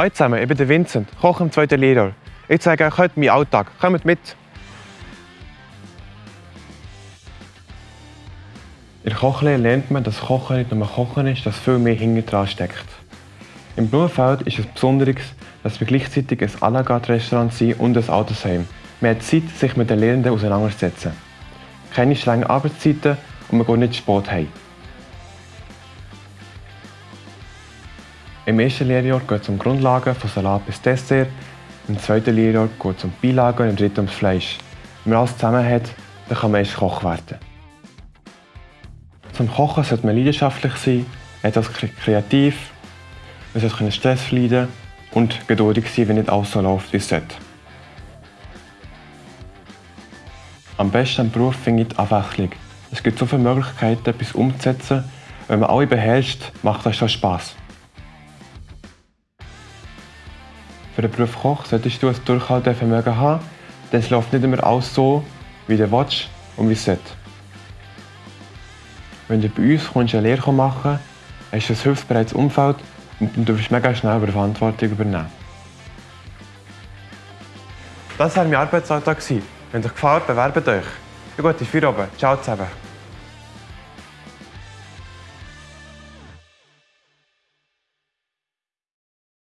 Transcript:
Hallo zusammen, ich bin der Vincent, Koch im zweiten Lehrjahr. Ich zeige euch heute meinen Alltag. Kommt mit! In der Kochlehre lernt man, dass Kochen nicht nur Kochen ist, dass viel mehr hinten dran steckt. Im Blumenfeld ist es Besonderes, dass wir gleichzeitig ein à la carte Restaurant sind und ein Altersheim. Man hat Zeit, sich mit den Lehrenden auseinanderzusetzen. Keine strengen Arbeitszeiten und man geht nicht spät heim. Im ersten Lehrjahr geht es um Grundlagen von Salat bis Dessert, im zweiten Lehrjahr geht es um Beilagen und im dritten ums Fleisch. Wenn man alles zusammen hat, dann kann man erst Koch werden. Zum Kochen sollte man leidenschaftlich sein, etwas kreativ, man sollte Stress verleiden und geduldig sein, wenn nicht alles so läuft, wie es sollte. Am besten am Beruf finde ich die Abwechslung. Es gibt so viele Möglichkeiten, etwas umzusetzen. Wenn man alle beherrscht, macht das schon Spass. Für den Beruf Koch solltest du ein Durchhaltevermögen haben, denn es läuft nicht immer alles so, wie du willst und wie es sollte. Wenn du bei uns kommst, eine Lehre machen hast du ein hilfsbereites Umfeld und du wirst mega schnell über Verantwortung übernehmen. Das war mein Arbeitsalltag. Wenn es euch gefällt, bewerbt euch. Eine gute Feierabend. Ciao zusammen.